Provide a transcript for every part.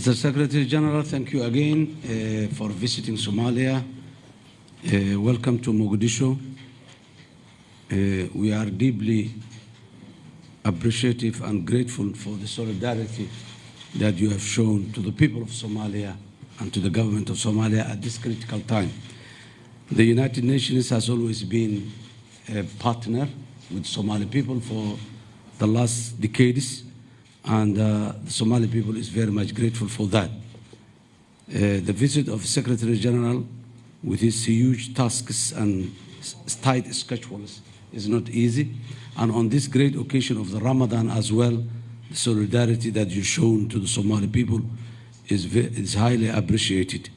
Mr. Secretary General, thank you again uh, for visiting Somalia. Uh, welcome to Mogadishu. Uh, we are deeply appreciative and grateful for the solidarity that you have shown to the people of Somalia and to the government of Somalia at this critical time. The United Nations has always been a partner with Somali people for the last decades, and uh, the Somali people is very much grateful for that. Uh, the visit of Secretary General with his huge tasks and tight schedules is not easy. And on this great occasion of the Ramadan as well, the solidarity that you've shown to the Somali people is, is highly appreciated.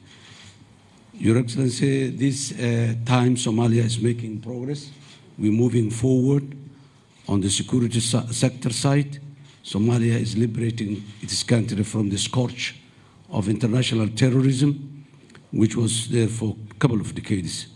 Your Excellency, this uh, time Somalia is making progress. We're moving forward on the security sector side. Somalia is liberating its country from the scourge of international terrorism, which was there for a couple of decades.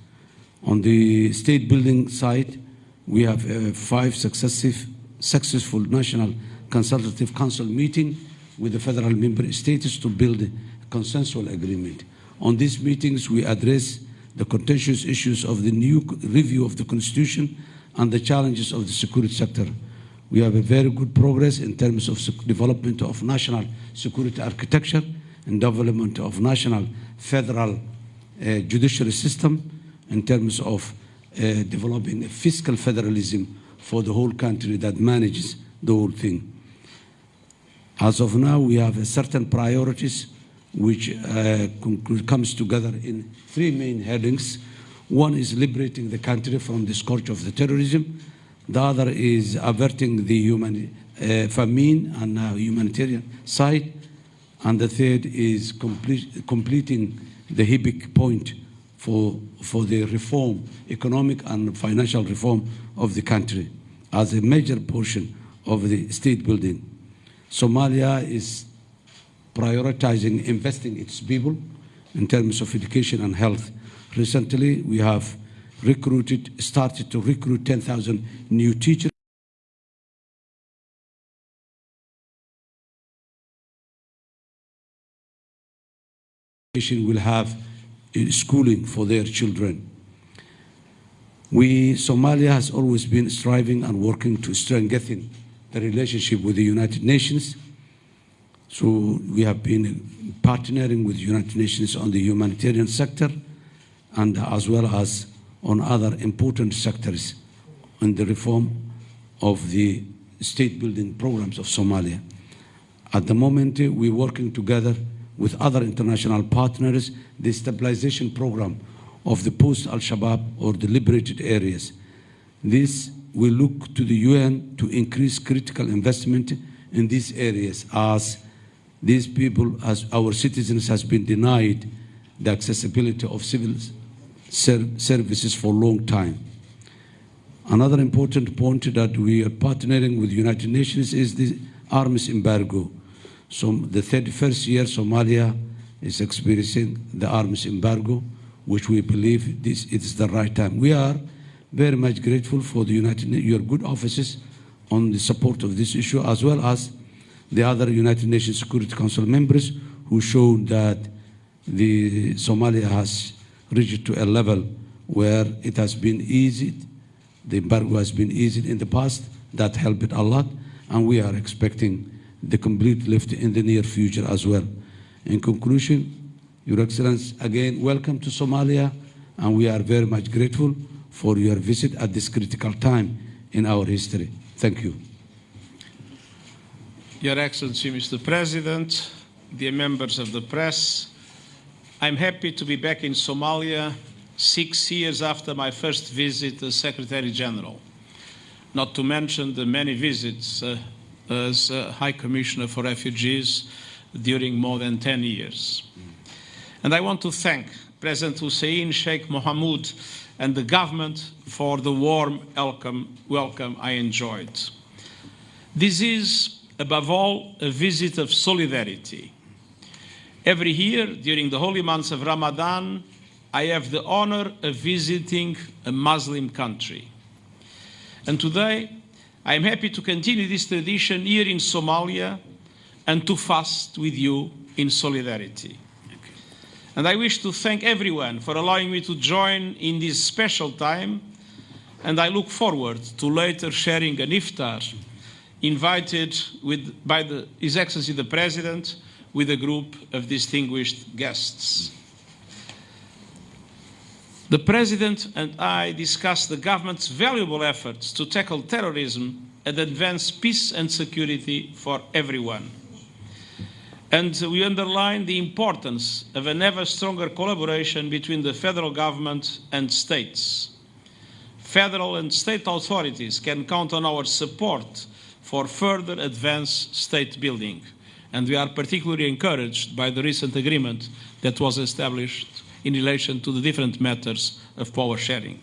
On the state building side, we have uh, five successive, successful national consultative council meeting with the federal member states to build a consensual agreement. On these meetings, we address the contentious issues of the new review of the constitution and the challenges of the security sector. We have a very good progress in terms of development of national security architecture and development of national federal uh, judiciary system in terms of uh, developing a fiscal federalism for the whole country that manages the whole thing. As of now, we have certain priorities which uh, comes together in three main headings. One is liberating the country from the scourge of the terrorism. The other is averting the human uh, famine and uh, humanitarian side. And the third is complete, completing the HIPC point for, for the reform, economic and financial reform of the country as a major portion of the state building. Somalia is prioritizing investing its people in terms of education and health. Recently, we have recruited, started to recruit 10,000 new teachers. will have uh, schooling for their children. We, Somalia has always been striving and working to strengthen the relationship with the United Nations. So we have been partnering with the United Nations on the humanitarian sector and as well as on other important sectors in the reform of the state building programs of Somalia. At the moment, we're working together with other international partners, the stabilization program of the post-Al-Shabaab or the liberated areas. This will look to the UN to increase critical investment in these areas as these people, as our citizens, has been denied the accessibility of civil services for a long time. Another important point that we are partnering with the United Nations is the arms embargo. So the 31st year Somalia is experiencing the arms embargo, which we believe this is the right time. We are very much grateful for the United your good offices on the support of this issue, as well as the other United Nations Security Council members who showed that the Somalia has reached to a level where it has been eased, the embargo has been eased in the past, that helped a lot, and we are expecting the complete lift in the near future as well. In conclusion, Your Excellency, again, welcome to Somalia, and we are very much grateful for your visit at this critical time in our history. Thank you. Your Excellency, Mr. President, dear members of the press, I'm happy to be back in Somalia six years after my first visit as Secretary General, not to mention the many visits uh, as uh, High Commissioner for Refugees during more than 10 years. And I want to thank President Hussein Sheikh Mohamud and the government for the warm welcome, welcome I enjoyed. This is, above all, a visit of solidarity. Every year, during the holy months of Ramadan, I have the honor of visiting a Muslim country. And today, I am happy to continue this tradition here in Somalia and to fast with you in solidarity. And I wish to thank everyone for allowing me to join in this special time, and I look forward to later sharing an iftar invited with, by the, His Excellency the President with a group of distinguished guests. The President and I discussed the government's valuable efforts to tackle terrorism and advance peace and security for everyone. And we underlined the importance of an ever stronger collaboration between the federal government and states. Federal and state authorities can count on our support for further advanced state building. And we are particularly encouraged by the recent agreement that was established in relation to the different matters of power sharing.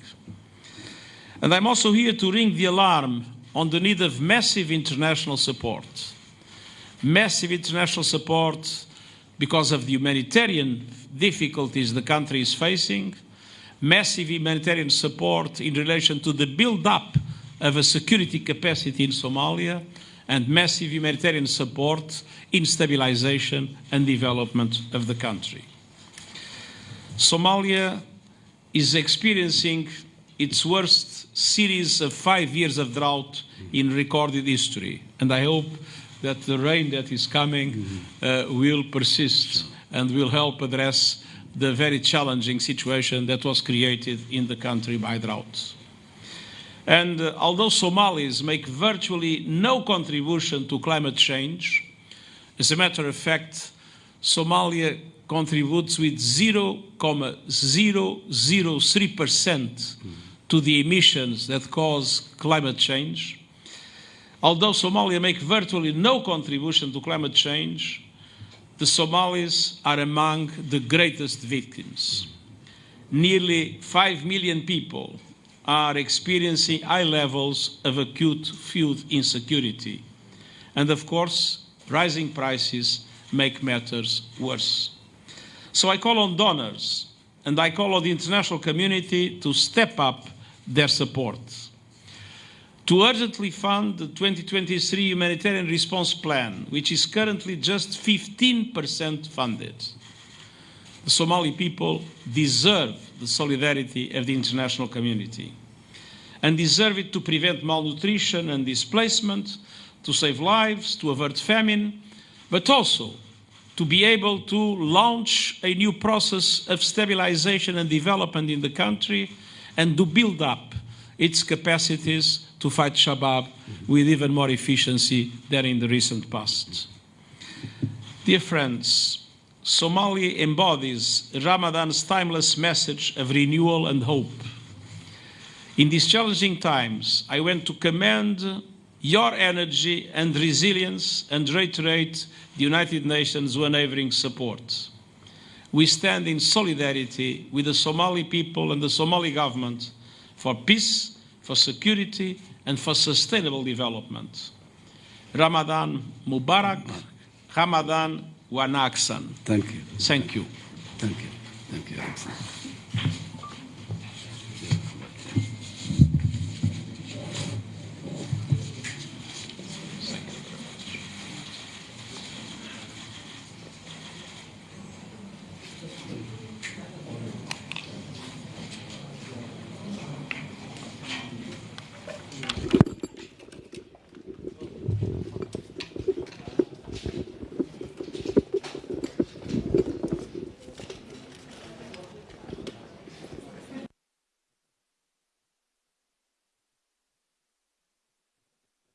And I'm also here to ring the alarm on the need of massive international support. Massive international support because of the humanitarian difficulties the country is facing, massive humanitarian support in relation to the build-up of a security capacity in Somalia, and massive humanitarian support in stabilization and development of the country. Somalia is experiencing its worst series of five years of drought in recorded history, and I hope that the rain that is coming uh, will persist and will help address the very challenging situation that was created in the country by droughts. And uh, although Somalis make virtually no contribution to climate change, as a matter of fact, Somalia contributes with 0.003% to the emissions that cause climate change. Although Somalia make virtually no contribution to climate change, the Somalis are among the greatest victims. Nearly 5 million people are experiencing high levels of acute food insecurity. And of course, rising prices make matters worse. So I call on donors and I call on the international community to step up their support. To urgently fund the 2023 humanitarian response plan, which is currently just 15% funded. The Somali people deserve the solidarity of the international community and deserve it to prevent malnutrition and displacement, to save lives, to avert famine, but also to be able to launch a new process of stabilization and development in the country and to build up its capacities to fight Shabab with even more efficiency than in the recent past. Dear friends, Somalia embodies Ramadan's timeless message of renewal and hope. In these challenging times, I want to commend your energy and resilience and reiterate the United Nations' unwavering support. We stand in solidarity with the Somali people and the Somali government for peace, for security, and for sustainable development. Ramadan Mubarak, Ramadan Wanaagsan. Thank you. Thank you. Thank you. Thank you.